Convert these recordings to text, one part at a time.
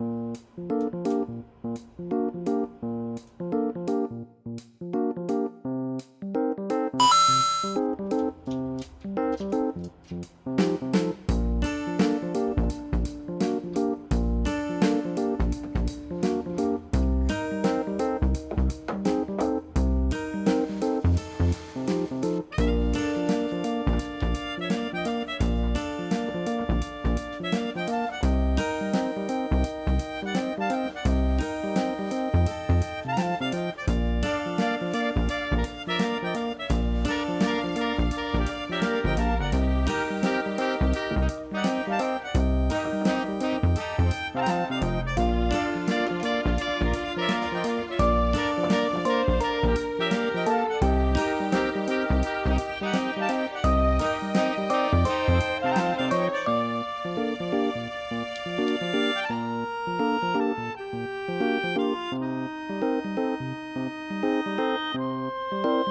うん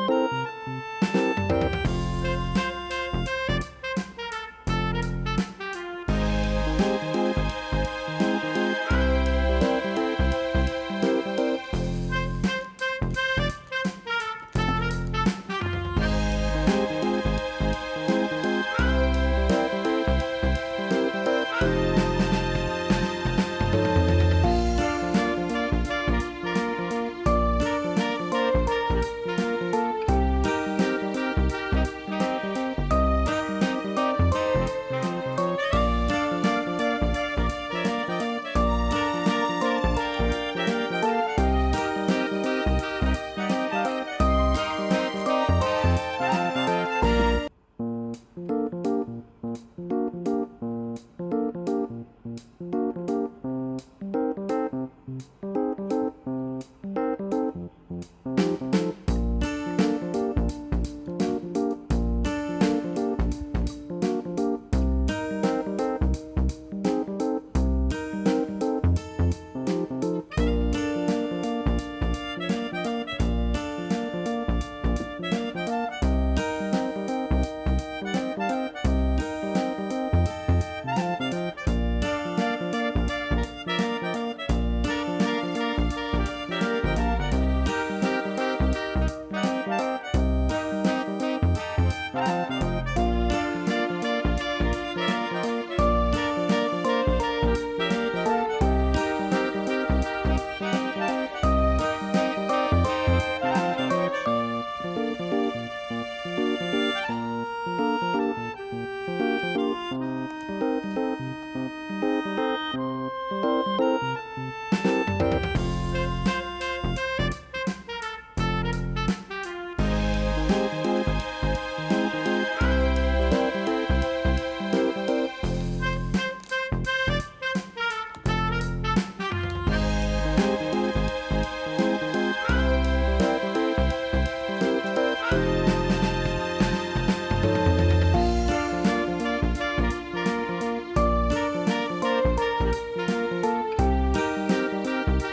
Música Bye.